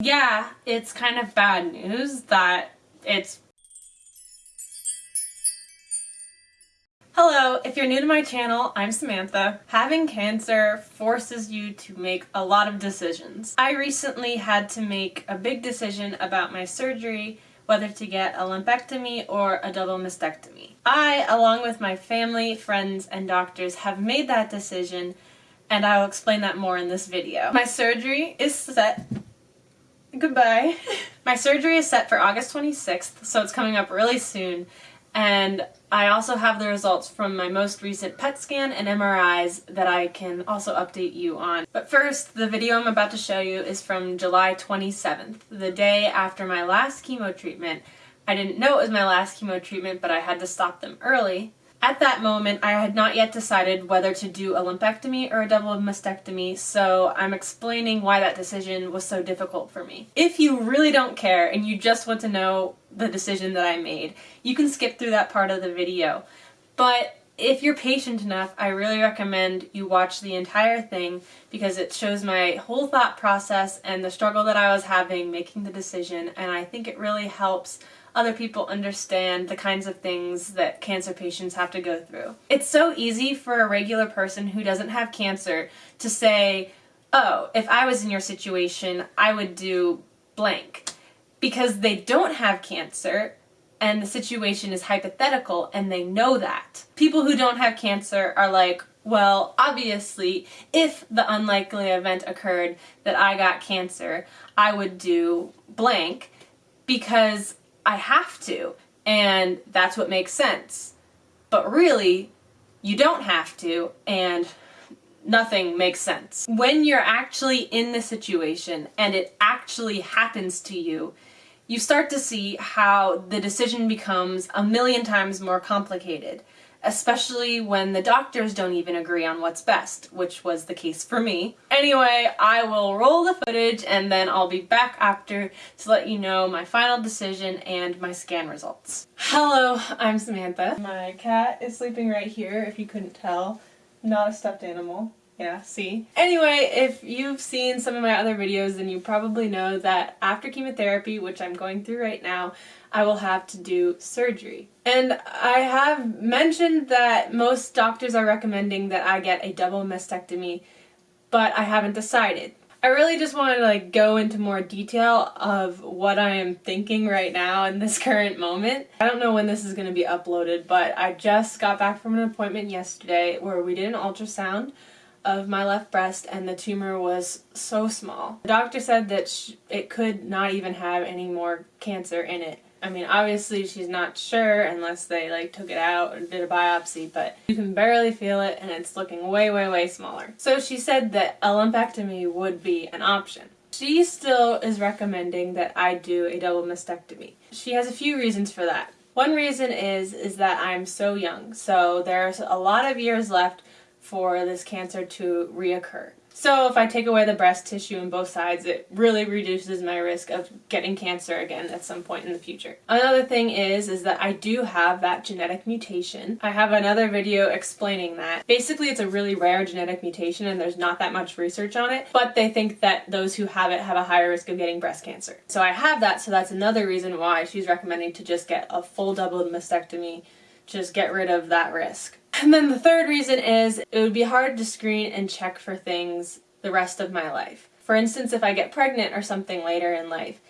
Yeah, it's kind of bad news that it's Hello, if you're new to my channel, I'm Samantha. Having cancer forces you to make a lot of decisions. I recently had to make a big decision about my surgery, whether to get a lumpectomy or a double mastectomy. I, along with my family, friends, and doctors, have made that decision and I will explain that more in this video. My surgery is set Goodbye. My surgery is set for August 26th, so it's coming up really soon. And I also have the results from my most recent PET scan and MRIs that I can also update you on. But first, the video I'm about to show you is from July 27th, the day after my last chemo treatment. I didn't know it was my last chemo treatment, but I had to stop them early. At that moment, I had not yet decided whether to do a lumpectomy or a double mastectomy, so I'm explaining why that decision was so difficult for me. If you really don't care and you just want to know the decision that I made, you can skip through that part of the video. But if you're patient enough, I really recommend you watch the entire thing because it shows my whole thought process and the struggle that I was having making the decision and I think it really helps other people understand the kinds of things that cancer patients have to go through. It's so easy for a regular person who doesn't have cancer to say, oh, if I was in your situation, I would do blank. Because they don't have cancer and the situation is hypothetical and they know that. People who don't have cancer are like, well, obviously, if the unlikely event occurred that I got cancer, I would do blank because I have to, and that's what makes sense. But really, you don't have to, and nothing makes sense. When you're actually in the situation and it actually happens to you, you start to see how the decision becomes a million times more complicated especially when the doctors don't even agree on what's best, which was the case for me. Anyway, I will roll the footage and then I'll be back after to let you know my final decision and my scan results. Hello, I'm Samantha. My cat is sleeping right here, if you couldn't tell. Not a stuffed animal. Yeah, see? Anyway, if you've seen some of my other videos, then you probably know that after chemotherapy, which I'm going through right now, I will have to do surgery. And I have mentioned that most doctors are recommending that I get a double mastectomy, but I haven't decided. I really just wanted to like go into more detail of what I am thinking right now in this current moment. I don't know when this is going to be uploaded, but I just got back from an appointment yesterday where we did an ultrasound of my left breast and the tumor was so small. The doctor said that it could not even have any more cancer in it. I mean, obviously she's not sure unless they like took it out and did a biopsy, but you can barely feel it and it's looking way, way, way smaller. So she said that a lumpectomy would be an option. She still is recommending that I do a double mastectomy. She has a few reasons for that. One reason is, is that I'm so young, so there's a lot of years left for this cancer to reoccur. So if I take away the breast tissue on both sides, it really reduces my risk of getting cancer again at some point in the future. Another thing is, is that I do have that genetic mutation. I have another video explaining that. Basically, it's a really rare genetic mutation and there's not that much research on it, but they think that those who have it have a higher risk of getting breast cancer. So I have that, so that's another reason why she's recommending to just get a full double mastectomy, just get rid of that risk. And then the third reason is it would be hard to screen and check for things the rest of my life. For instance, if I get pregnant or something later in life,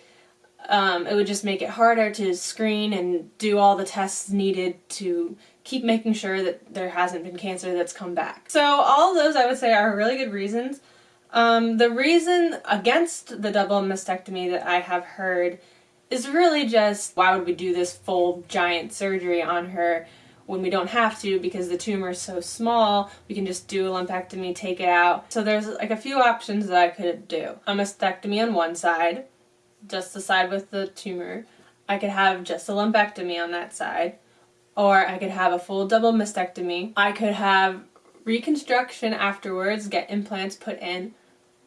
um, it would just make it harder to screen and do all the tests needed to keep making sure that there hasn't been cancer that's come back. So all those I would say are really good reasons. Um, the reason against the double mastectomy that I have heard is really just why would we do this full giant surgery on her when we don't have to because the tumor is so small, we can just do a lumpectomy, take it out. So there's like a few options that I could do. A mastectomy on one side, just the side with the tumor. I could have just a lumpectomy on that side. Or I could have a full double mastectomy. I could have reconstruction afterwards, get implants put in,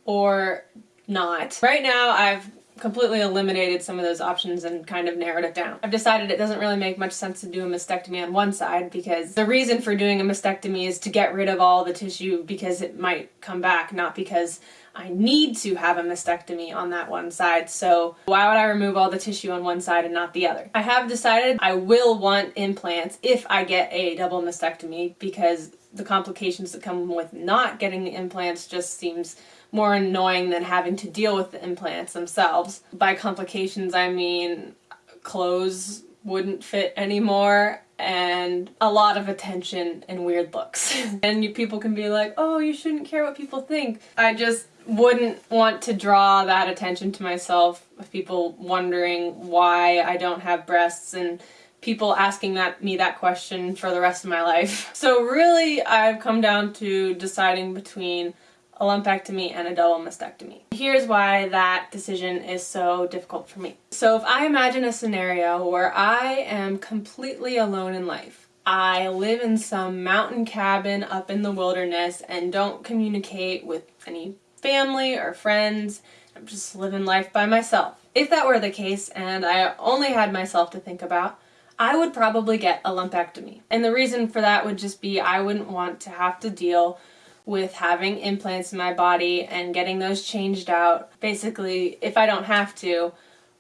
or not. Right now I've completely eliminated some of those options and kind of narrowed it down. I've decided it doesn't really make much sense to do a mastectomy on one side because the reason for doing a mastectomy is to get rid of all the tissue because it might come back, not because I need to have a mastectomy on that one side, so why would I remove all the tissue on one side and not the other? I have decided I will want implants if I get a double mastectomy because the complications that come with not getting the implants just seems more annoying than having to deal with the implants themselves. By complications, I mean clothes wouldn't fit anymore and a lot of attention and weird looks. and you, people can be like, oh, you shouldn't care what people think. I just wouldn't want to draw that attention to myself of people wondering why I don't have breasts and people asking that me that question for the rest of my life. So really I've come down to deciding between a lumpectomy and a double mastectomy. Here's why that decision is so difficult for me. So if I imagine a scenario where I am completely alone in life, I live in some mountain cabin up in the wilderness and don't communicate with any family or friends, I'm just living life by myself. If that were the case and I only had myself to think about, I would probably get a lumpectomy. And the reason for that would just be I wouldn't want to have to deal with having implants in my body and getting those changed out. Basically, if I don't have to,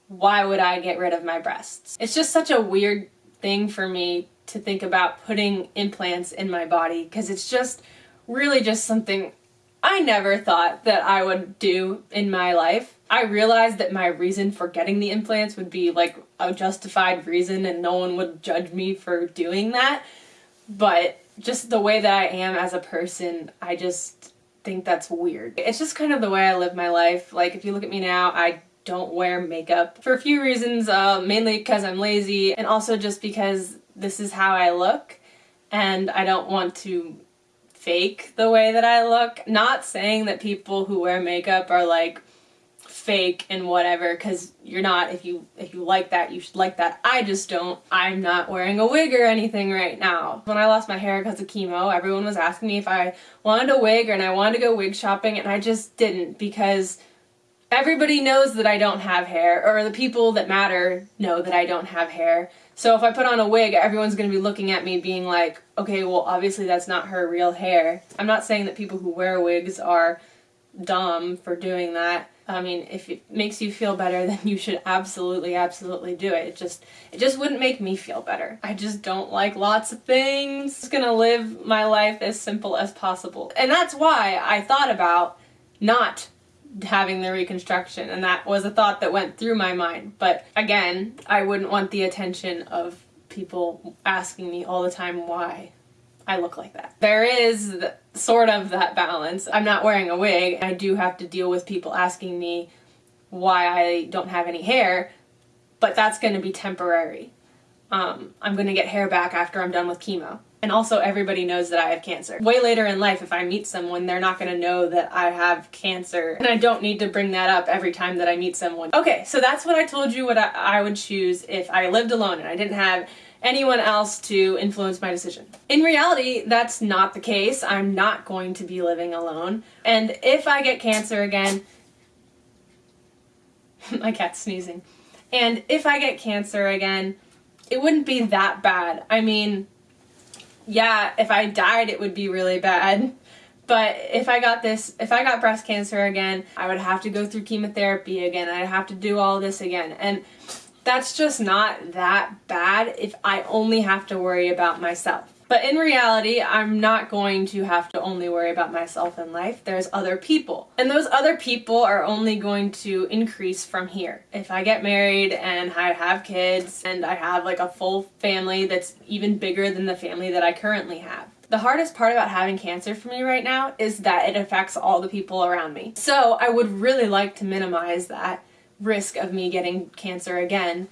why would I get rid of my breasts? It's just such a weird thing for me to think about putting implants in my body because it's just really just something I never thought that I would do in my life. I realized that my reason for getting the implants would be like a justified reason and no one would judge me for doing that. But just the way that I am as a person, I just think that's weird. It's just kind of the way I live my life. Like if you look at me now, I don't wear makeup for a few reasons, uh, mainly because I'm lazy and also just because this is how I look and I don't want to fake the way that I look. Not saying that people who wear makeup are like fake and whatever because you're not if you if you like that you should like that. I just don't. I'm not wearing a wig or anything right now. When I lost my hair because of chemo everyone was asking me if I wanted a wig and I wanted to go wig shopping and I just didn't because everybody knows that I don't have hair or the people that matter know that I don't have hair. So if I put on a wig everyone's gonna be looking at me being like okay well obviously that's not her real hair. I'm not saying that people who wear wigs are dumb for doing that I mean, if it makes you feel better, then you should absolutely, absolutely do it. It just, it just wouldn't make me feel better. I just don't like lots of things. I'm just gonna live my life as simple as possible. And that's why I thought about not having the reconstruction and that was a thought that went through my mind. But again, I wouldn't want the attention of people asking me all the time why I look like that. There is sort of that balance. I'm not wearing a wig. I do have to deal with people asking me why I don't have any hair, but that's going to be temporary. Um, I'm going to get hair back after I'm done with chemo. And also everybody knows that I have cancer. Way later in life, if I meet someone, they're not gonna know that I have cancer. And I don't need to bring that up every time that I meet someone. Okay, so that's what I told you what I, I would choose if I lived alone and I didn't have anyone else to influence my decision. In reality, that's not the case. I'm not going to be living alone. And if I get cancer again, my cat's sneezing. And if I get cancer again, it wouldn't be that bad. I mean, yeah, if I died, it would be really bad. But if I got this, if I got breast cancer again, I would have to go through chemotherapy again. I'd have to do all this again. And that's just not that bad if I only have to worry about myself. But in reality, I'm not going to have to only worry about myself in life. There's other people. And those other people are only going to increase from here. If I get married and I have kids and I have like a full family that's even bigger than the family that I currently have. The hardest part about having cancer for me right now is that it affects all the people around me. So I would really like to minimize that risk of me getting cancer again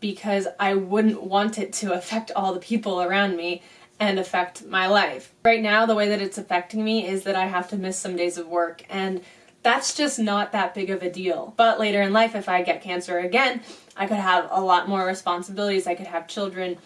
because I wouldn't want it to affect all the people around me and affect my life. Right now, the way that it's affecting me is that I have to miss some days of work and that's just not that big of a deal. But later in life, if I get cancer again, I could have a lot more responsibilities. I could have children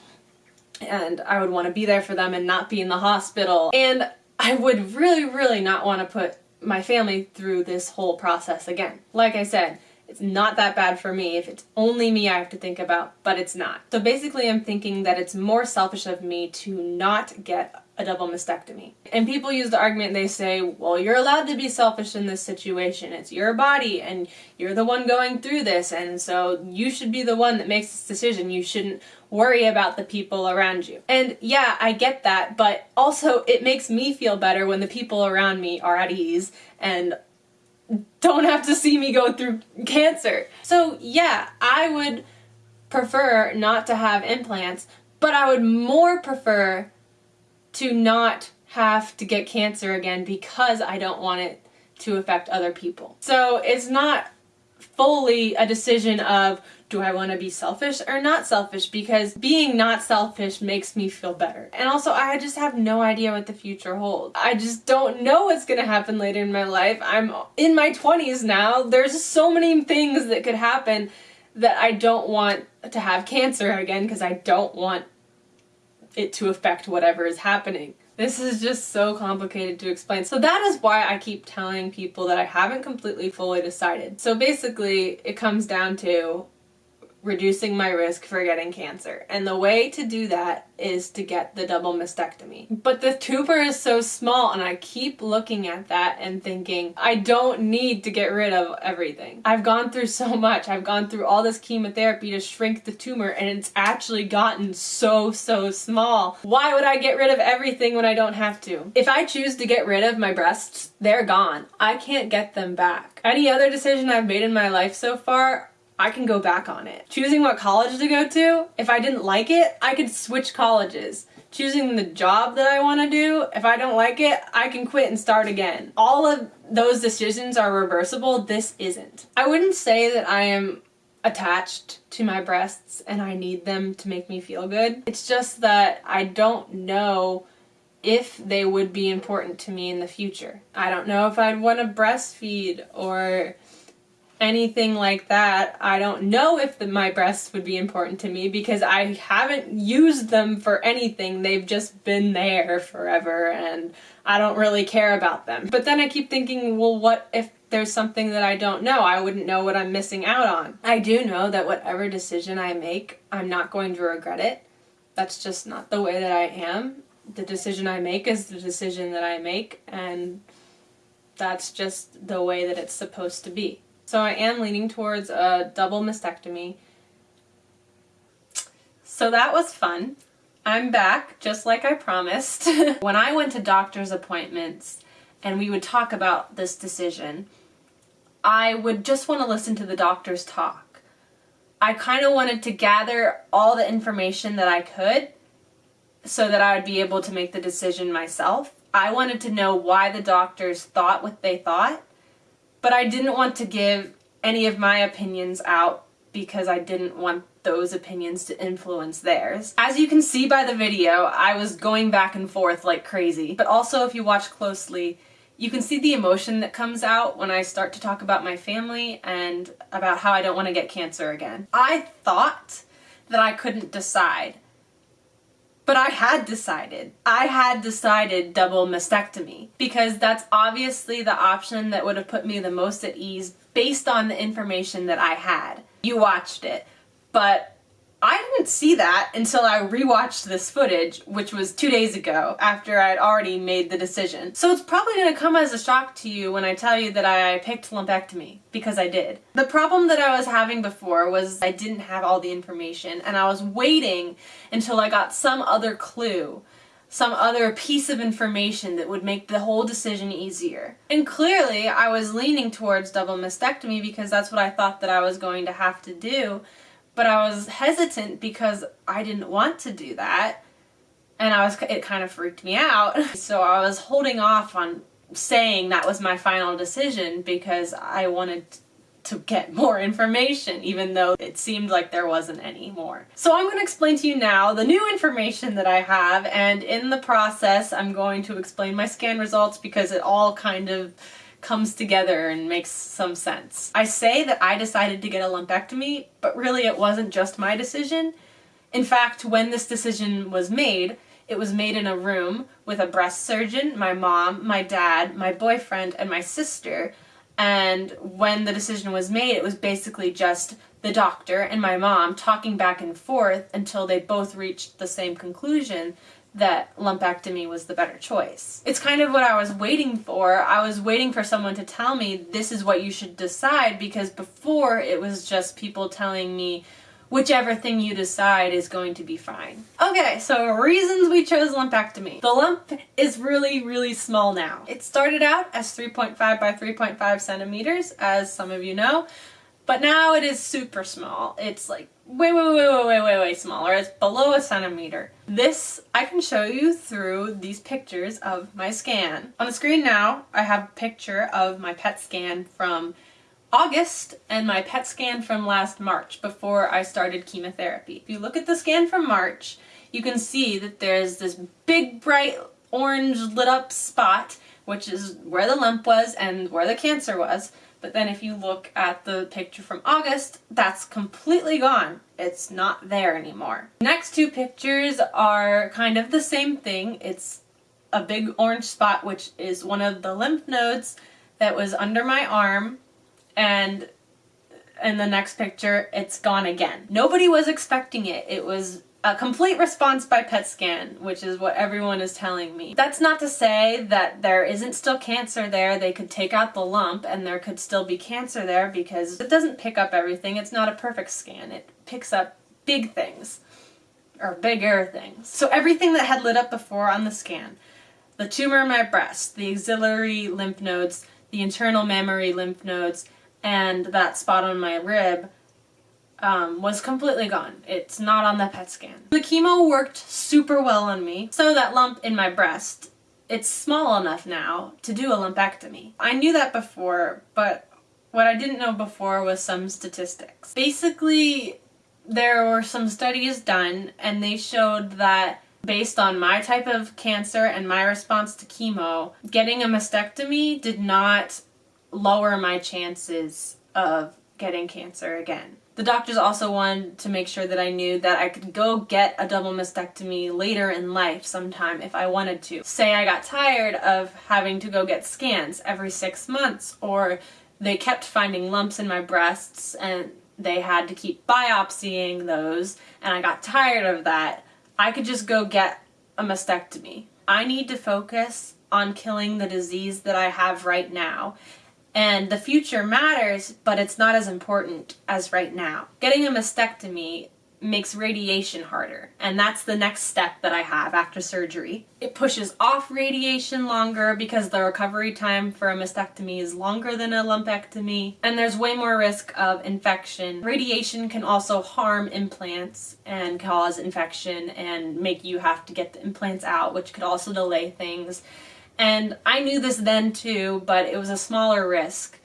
and I would want to be there for them and not be in the hospital. And I would really, really not want to put my family through this whole process again. Like I said, it's not that bad for me if it's only me I have to think about, but it's not. So basically I'm thinking that it's more selfish of me to not get a double mastectomy. And people use the argument, they say, well, you're allowed to be selfish in this situation. It's your body and you're the one going through this. And so you should be the one that makes this decision. You shouldn't worry about the people around you. And yeah, I get that, but also it makes me feel better when the people around me are at ease and don't have to see me go through cancer. So yeah, I would prefer not to have implants, but I would more prefer to not have to get cancer again because I don't want it to affect other people. So it's not fully a decision of do I want to be selfish or not selfish because being not selfish makes me feel better. And also I just have no idea what the future holds. I just don't know what's going to happen later in my life. I'm in my 20s now. There's so many things that could happen that I don't want to have cancer again because I don't want it to affect whatever is happening. This is just so complicated to explain. So that is why I keep telling people that I haven't completely fully decided. So basically it comes down to reducing my risk for getting cancer. And the way to do that is to get the double mastectomy. But the tumor is so small and I keep looking at that and thinking, I don't need to get rid of everything. I've gone through so much. I've gone through all this chemotherapy to shrink the tumor and it's actually gotten so, so small. Why would I get rid of everything when I don't have to? If I choose to get rid of my breasts, they're gone. I can't get them back. Any other decision I've made in my life so far, I can go back on it. Choosing what college to go to, if I didn't like it, I could switch colleges. Choosing the job that I want to do, if I don't like it, I can quit and start again. All of those decisions are reversible, this isn't. I wouldn't say that I am attached to my breasts and I need them to make me feel good. It's just that I don't know if they would be important to me in the future. I don't know if I'd want to breastfeed or anything like that, I don't know if the, my breasts would be important to me because I haven't used them for anything. They've just been there forever and I don't really care about them. But then I keep thinking, well, what if there's something that I don't know? I wouldn't know what I'm missing out on. I do know that whatever decision I make, I'm not going to regret it. That's just not the way that I am. The decision I make is the decision that I make and that's just the way that it's supposed to be. So I am leaning towards a double mastectomy. So that was fun. I'm back, just like I promised. when I went to doctor's appointments and we would talk about this decision, I would just want to listen to the doctors talk. I kind of wanted to gather all the information that I could so that I would be able to make the decision myself. I wanted to know why the doctors thought what they thought but I didn't want to give any of my opinions out because I didn't want those opinions to influence theirs. As you can see by the video, I was going back and forth like crazy. But also if you watch closely, you can see the emotion that comes out when I start to talk about my family and about how I don't want to get cancer again. I thought that I couldn't decide. But I had decided. I had decided double mastectomy because that's obviously the option that would have put me the most at ease based on the information that I had. You watched it, but I didn't see that until I rewatched this footage, which was two days ago after I'd already made the decision. So it's probably going to come as a shock to you when I tell you that I picked lumpectomy, because I did. The problem that I was having before was I didn't have all the information and I was waiting until I got some other clue some other piece of information that would make the whole decision easier. And clearly I was leaning towards double mastectomy because that's what I thought that I was going to have to do but I was hesitant because I didn't want to do that and I was it kind of freaked me out so I was holding off on saying that was my final decision because I wanted to get more information even though it seemed like there wasn't any more. So I'm going to explain to you now the new information that I have and in the process I'm going to explain my scan results because it all kind of comes together and makes some sense. I say that I decided to get a lumpectomy, but really it wasn't just my decision. In fact, when this decision was made, it was made in a room with a breast surgeon, my mom, my dad, my boyfriend, and my sister. And when the decision was made, it was basically just the doctor and my mom talking back and forth until they both reached the same conclusion that lumpectomy was the better choice. It's kind of what I was waiting for. I was waiting for someone to tell me this is what you should decide because before it was just people telling me whichever thing you decide is going to be fine. Okay, so reasons we chose lumpectomy. The lump is really, really small now. It started out as 3.5 by 3.5 centimeters, as some of you know, but now it is super small. It's like way, way, way, way, way, way, way smaller. It's below a centimeter. This I can show you through these pictures of my scan. On the screen now, I have a picture of my PET scan from August and my PET scan from last March before I started chemotherapy. If you look at the scan from March, you can see that there's this big bright orange lit up spot which is where the lump was and where the cancer was. But then if you look at the picture from August, that's completely gone. It's not there anymore. Next two pictures are kind of the same thing. It's a big orange spot, which is one of the lymph nodes that was under my arm. And in the next picture, it's gone again. Nobody was expecting it. It was a complete response by PET scan, which is what everyone is telling me. That's not to say that there isn't still cancer there. They could take out the lump and there could still be cancer there because it doesn't pick up everything. It's not a perfect scan. It picks up big things or bigger things. So everything that had lit up before on the scan, the tumor in my breast, the axillary lymph nodes, the internal mammary lymph nodes, and that spot on my rib um, was completely gone. It's not on the PET scan. The chemo worked super well on me, so that lump in my breast, it's small enough now to do a lumpectomy. I knew that before, but what I didn't know before was some statistics. Basically, there were some studies done and they showed that based on my type of cancer and my response to chemo, getting a mastectomy did not lower my chances of getting cancer again. The doctors also wanted to make sure that I knew that I could go get a double mastectomy later in life sometime if I wanted to. Say I got tired of having to go get scans every six months or they kept finding lumps in my breasts and they had to keep biopsying those and I got tired of that. I could just go get a mastectomy. I need to focus on killing the disease that I have right now and the future matters, but it's not as important as right now. Getting a mastectomy makes radiation harder, and that's the next step that I have after surgery. It pushes off radiation longer because the recovery time for a mastectomy is longer than a lumpectomy, and there's way more risk of infection. Radiation can also harm implants and cause infection and make you have to get the implants out, which could also delay things. And I knew this then too, but it was a smaller risk,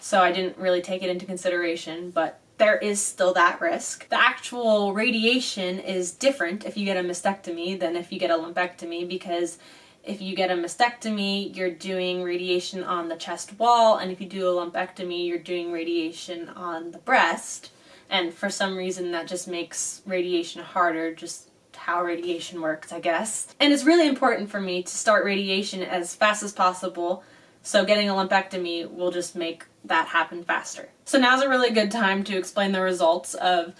so I didn't really take it into consideration, but there is still that risk. The actual radiation is different if you get a mastectomy than if you get a lumpectomy because if you get a mastectomy, you're doing radiation on the chest wall, and if you do a lumpectomy, you're doing radiation on the breast. And for some reason, that just makes radiation harder, just how radiation works, I guess. And it's really important for me to start radiation as fast as possible, so getting a lumpectomy will just make that happen faster. So now's a really good time to explain the results of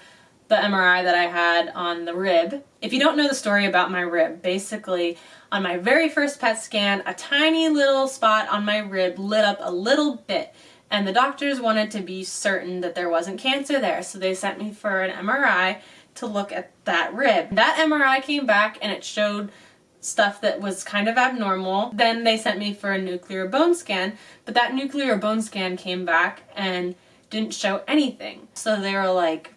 the MRI that I had on the rib. If you don't know the story about my rib, basically on my very first PET scan, a tiny little spot on my rib lit up a little bit and the doctors wanted to be certain that there wasn't cancer there, so they sent me for an MRI to look at that rib. That MRI came back and it showed stuff that was kind of abnormal. Then they sent me for a nuclear bone scan, but that nuclear bone scan came back and didn't show anything. So they were like,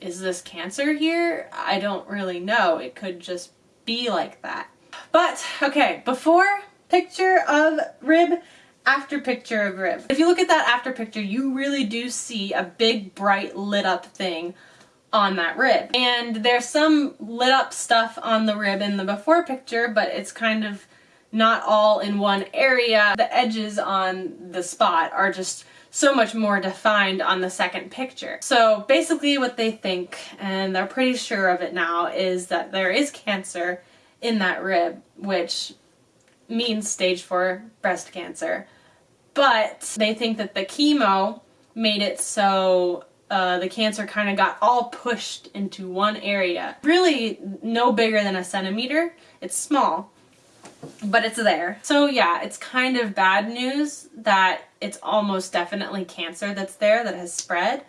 is this cancer here? I don't really know. It could just be like that. But, okay, before picture of rib, after picture of rib. If you look at that after picture, you really do see a big, bright, lit up thing on that rib. And there's some lit up stuff on the rib in the before picture, but it's kind of not all in one area. The edges on the spot are just so much more defined on the second picture. So basically what they think, and they're pretty sure of it now, is that there is cancer in that rib, which means stage 4 breast cancer. But they think that the chemo made it so uh, the cancer kind of got all pushed into one area. Really no bigger than a centimeter. It's small, but it's there. So yeah, it's kind of bad news that it's almost definitely cancer that's there that has spread.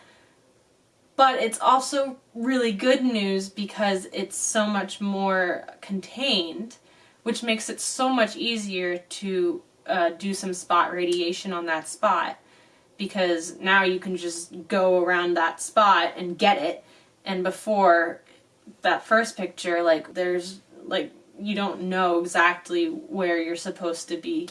But it's also really good news because it's so much more contained, which makes it so much easier to uh, do some spot radiation on that spot because now you can just go around that spot and get it and before that first picture like there's like you don't know exactly where you're supposed to be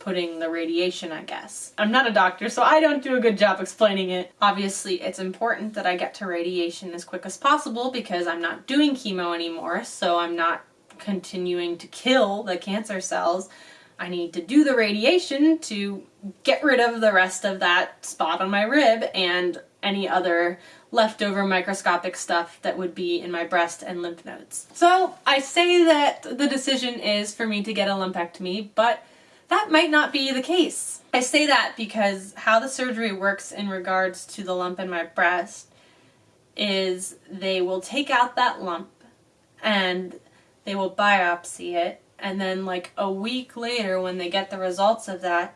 putting the radiation, I guess. I'm not a doctor, so I don't do a good job explaining it. Obviously, it's important that I get to radiation as quick as possible because I'm not doing chemo anymore, so I'm not continuing to kill the cancer cells. I need to do the radiation to get rid of the rest of that spot on my rib and any other leftover microscopic stuff that would be in my breast and lymph nodes. So I say that the decision is for me to get a lumpectomy, but that might not be the case. I say that because how the surgery works in regards to the lump in my breast is they will take out that lump and they will biopsy it and then like a week later when they get the results of that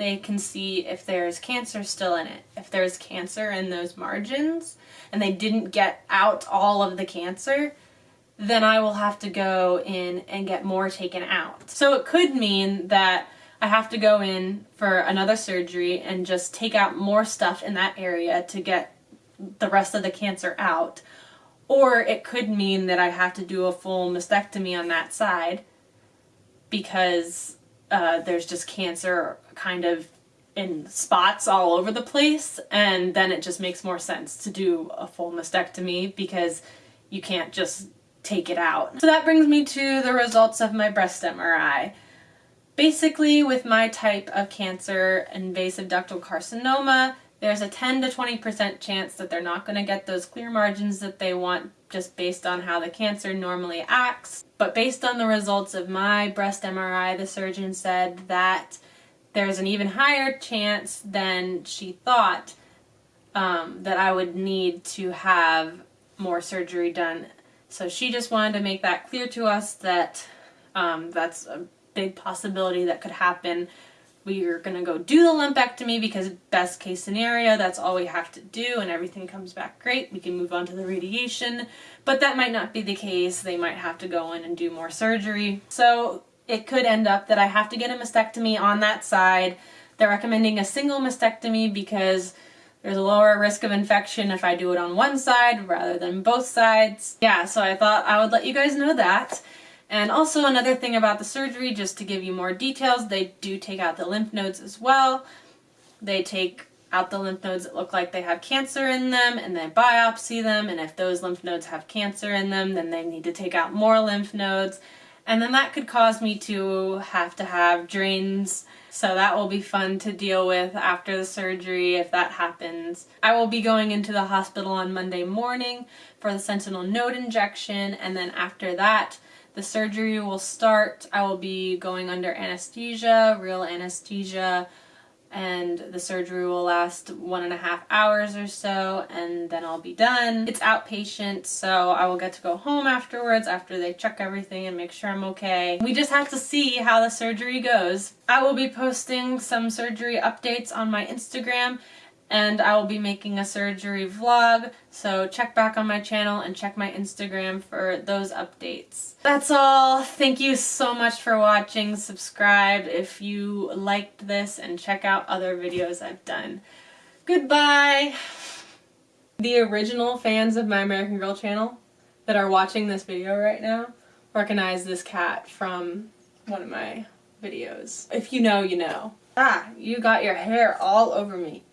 they can see if there's cancer still in it. If there's cancer in those margins and they didn't get out all of the cancer, then I will have to go in and get more taken out. So it could mean that I have to go in for another surgery and just take out more stuff in that area to get the rest of the cancer out. Or it could mean that I have to do a full mastectomy on that side because uh, there's just cancer kind of in spots all over the place and then it just makes more sense to do a full mastectomy because you can't just take it out. So that brings me to the results of my breast MRI. Basically with my type of cancer, invasive ductal carcinoma, there's a 10 to 20% chance that they're not going to get those clear margins that they want just based on how the cancer normally acts. But based on the results of my breast MRI, the surgeon said that there's an even higher chance than she thought um, that I would need to have more surgery done. So she just wanted to make that clear to us that um, that's a big possibility that could happen we are going to go do the lumpectomy because best case scenario, that's all we have to do and everything comes back great. We can move on to the radiation, but that might not be the case. They might have to go in and do more surgery. So it could end up that I have to get a mastectomy on that side. They're recommending a single mastectomy because there's a lower risk of infection if I do it on one side rather than both sides. Yeah, so I thought I would let you guys know that. And also another thing about the surgery, just to give you more details, they do take out the lymph nodes as well. They take out the lymph nodes that look like they have cancer in them and then biopsy them and if those lymph nodes have cancer in them then they need to take out more lymph nodes and then that could cause me to have to have drains so that will be fun to deal with after the surgery if that happens. I will be going into the hospital on Monday morning for the sentinel node injection and then after that the surgery will start. I will be going under anesthesia, real anesthesia, and the surgery will last one and a half hours or so and then I'll be done. It's outpatient so I will get to go home afterwards after they check everything and make sure I'm okay. We just have to see how the surgery goes. I will be posting some surgery updates on my Instagram and I will be making a surgery vlog, so check back on my channel and check my Instagram for those updates. That's all. Thank you so much for watching. Subscribe if you liked this and check out other videos I've done. Goodbye! The original fans of My American Girl channel that are watching this video right now recognize this cat from one of my videos. If you know, you know. Ah, you got your hair all over me.